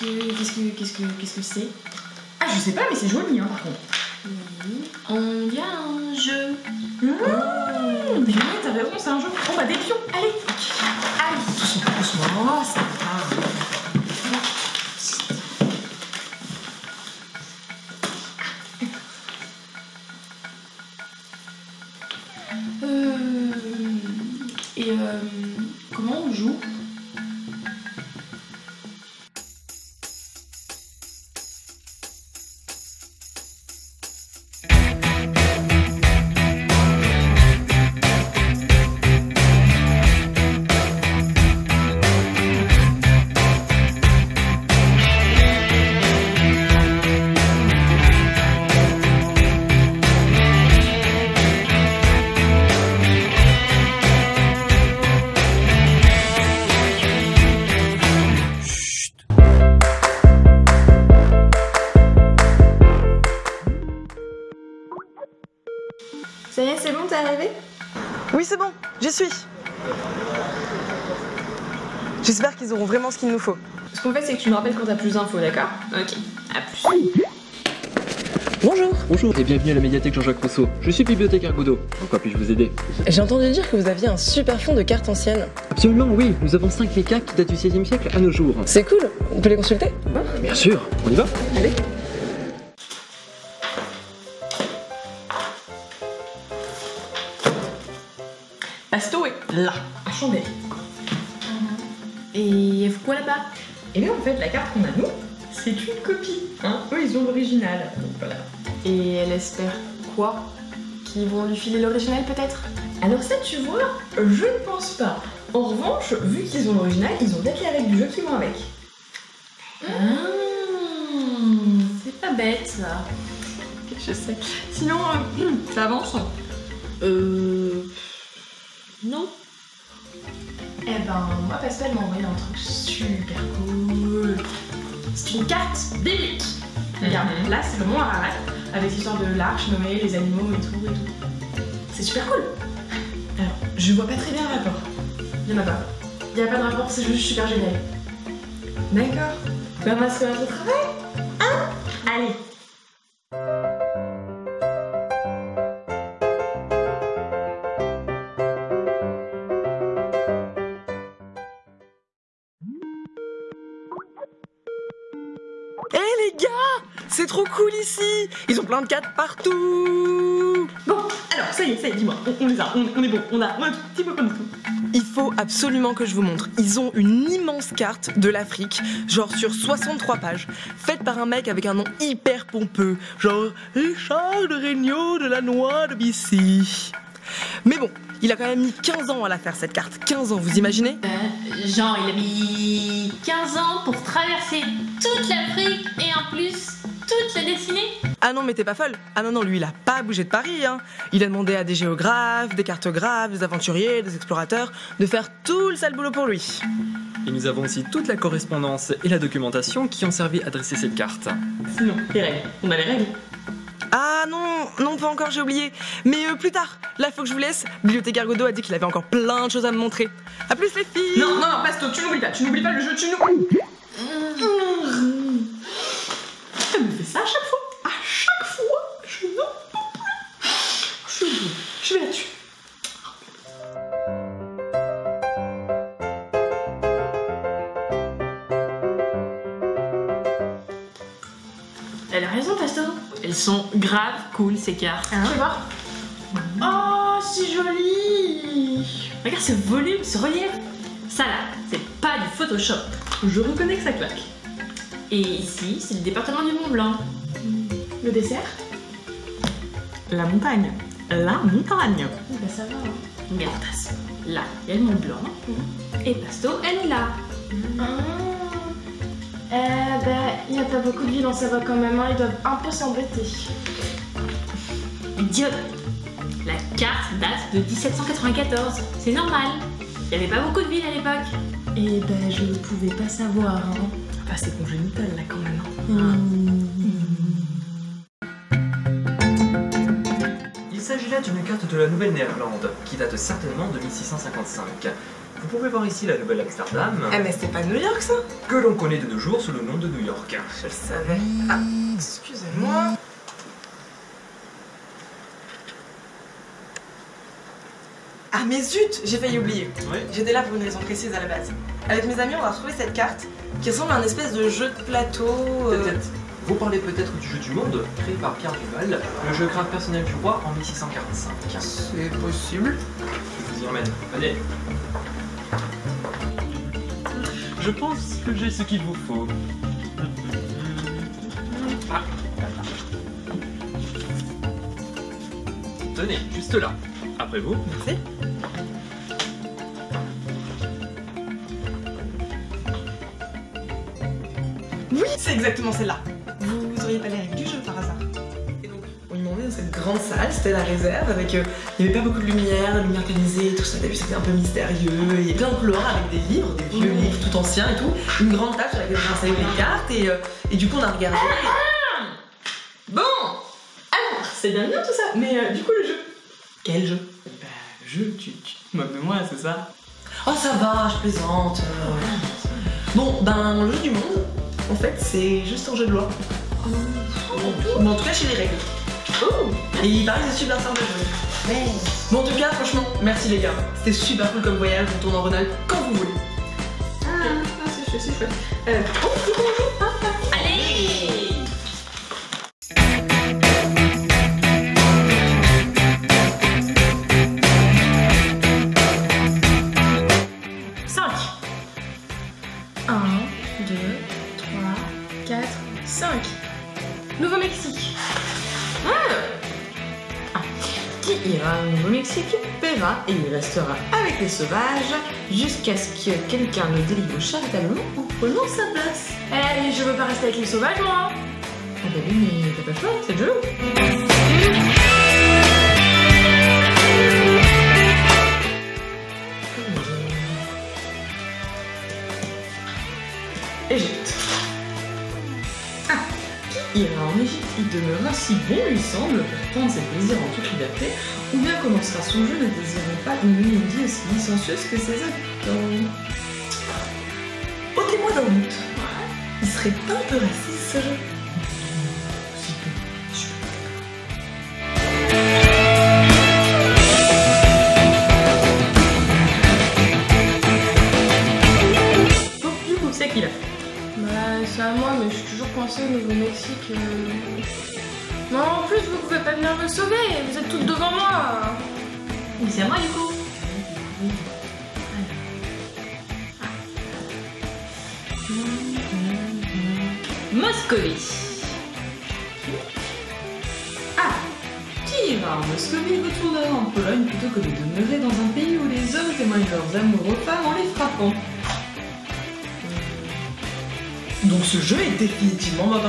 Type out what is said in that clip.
qu'est-ce que. Qu'est-ce que. Qu'est-ce que. Qu'est-ce que c'est? Ah, je sais pas, mais c'est joli, hein, par contre. On y a un jeu. Mmh, mais t'as raison, c'est un jeu. Bon, bah, des pions, allez Allez, doucement, doucement, ça va. Euh, et euh, comment on joue? Ça y est, c'est bon, t'es arrivé? Oui, c'est bon, j'y suis. J'espère qu'ils auront vraiment ce qu'il nous faut. Ce qu'on fait, c'est que tu me rappelles quand t'as plus d'infos, d'accord? Ok, à plus. Bonjour. Bonjour et bienvenue à la médiathèque Jean-Jacques Rousseau. Je suis bibliothécaire Godot. En quoi puis-je vous aider? J'ai entendu dire que vous aviez un super fond de cartes anciennes. Absolument, oui. Nous avons 5 lécas qui datent du 16e siècle à nos jours. C'est cool, on peut les consulter? Bien sûr, on y va? Allez. Pasto est là, à Chambéry. Et il y a quoi là-bas? Et bien, en fait, la carte qu'on a, nous, c'est une copie. Hein Eux, ils ont l'original. Donc voilà. Et elle espère quoi? Qu'ils vont lui filer l'original peut-être? Alors ça, tu vois, je ne pense pas. En revanche, vu qu'ils ont l'original, ils ont peut-être les règles du jeu qui vont avec. Ah, C'est pas bête ça. Je sais. Sinon, euh, ça avance. Euh. Non? Eh ben, moi, Pascal m'a envoyé un truc super cool. C'est une carte biblique. Regarde, là, c'est le mont Ararat, avec l'histoire de l'arche, Noé, les animaux et tout et tout. C'est super cool. Alors, je vois pas très bien le rapport. Il y en a pas. Il y a pas de rapport, c'est juste super génial. D'accord. Ben, on va se faire notre travail. Hein? Allez. Hé les gars C'est trop cool ici Ils ont plein de cartes partout Bon, alors, ça y est, ça y est, dis-moi. On, on les a, on, on est bon, on a, on a un petit peu comme tout. Il faut absolument que je vous montre. Ils ont une immense carte de l'Afrique, genre sur 63 pages, faite par un mec avec un nom hyper pompeux, genre Richard de Regnault de la Noix de Bissy. Mais bon, il a quand même mis 15 ans à la faire cette carte. 15 ans, vous imaginez? Euh, genre, il a mis 15 ans pour traverser toute l'Afrique et en plus toute la dessiner Ah non, mais t'es pas folle. Ah non, non, lui, il a pas bougé de Paris. Hein. Il a demandé à des géographes, des cartographes, des aventuriers, des explorateurs de faire tout le sale boulot pour lui. Et nous avons aussi toute la correspondance et la documentation qui ont servi à dresser cette carte. Sinon, les règles. On a les règles. Ah non, non, pas encore, j'ai oublié. Mais euh, plus tard. Là, faut que je vous laisse. Bibliothécaire Godot a dit qu'il avait encore plein de choses à me montrer. À plus, les filles Non, non, non, Pasto, tu n'oublies pas, tu n'oublies pas le jeu, tu n'oublies. Elle me fait ça à chaque fois. Grave cool ces cartes. Tu veux voir Oh, si joli Regarde ce volume, ce relief. Ça là, c'est pas du Photoshop. Je reconnais que ça claque. Et ici, c'est le département du Mont Blanc. Le dessert? La montagne. La montagne. Bah ça va. Hein. Là, il y a le Mont Blanc. Et Pasto, elle est là. Ah. Eh ben, il n'y a pas beaucoup de vie dans Savoie quand même, hein. ils doivent un peu s'embêter. Dieu La carte date de 1794. C'est normal. Il n'y avait pas beaucoup de villes à l'époque. Eh ben, je ne pouvais pas savoir. Hein. Ah, c'est congénital là quand même. hein. Il s'agit là d'une carte de la Nouvelle-Néerlande qui date certainement de 1655. Vous pouvez voir ici la nouvelle Amsterdam, Eh mais c'est pas New York ça que l'on connaît de nos jours sous le nom de New York. Je le savais. Ah, excusez-moi. Ah mais zut, j'ai failli oublier. Oui. J'étais là pour une raison précise à la base. Avec mes amis, on a retrouvé cette carte qui ressemble à un espèce de jeu de plateau. euh, Peut-être. Vous parlez peut-être du jeu du monde, créé par Pierre Duval, le jeu grave personnel du roi en 1645. C'est possible. Je vous y emmène. Allez. Je pense que j'ai ce qu'il vous faut. Ah. Tenez, juste là. Après vous. Merci. Oui, c'est exactement celle-là. Vous auriez pas règles du jeu dans cette grande salle, c'était la réserve, avec. euh, il n'y avait pas beaucoup de lumière, la lumière tamisée, tout ça. T'as vu, c'était un peu mystérieux. Il y a plein de couloirs avec des livres, des vieux livres tout anciens et tout. Une grande table sur laquelle j'ai installé des cartes, et, euh, et du coup, on a regardé. Bon Alors, c'est bien bien tout ça, mais euh, du coup, le jeu. Quel jeu? Bah, le jeu, tu, tu moques de moi, c'est ça? Oh, ça va, je plaisante. euh. Bon, ben, le jeu du monde, en fait, c'est juste un jeu de loi. Mais en tout cas, chez les règles. Et il paraît que c'est super à jouer. Bon, en tout cas, franchement, merci les gars. C'était super cool comme voyage, on tourne en Rhône-Alpes quand vous voulez. Ah, c'est chouette, c'est chouette. Euh, oh, dis bonjour. Ah. Qui ira au Nouveau-Mexique paiera et il restera avec les sauvages jusqu'à ce que quelqu'un le délivre charitablement en prenant sa place. Eh, je veux pas rester avec les sauvages, moi. Ah bah oui, mais t'as pas le choix, c'est le il si bon lui semble pour prendre ses plaisirs en toute liberté, ou bien commencera son jeu ne désirant pas une vie aussi licencieuse que ses habitants. Ôtez-moi d'un doute. Il serait un peu raciste ce jeu au Nouveau-Mexique. euh. Non, en plus, vous pouvez pas venir me sauver. Vous êtes toutes devant moi. Oui, c'est à moi du coup. Moscovie. Ah Qui ira en Moscovie retournera en Pologne plutôt que de demeurer dans un pays où les hommes témoignent leurs amours aux femmes en les frappant? Donc ce jeu est définitivement mauvais.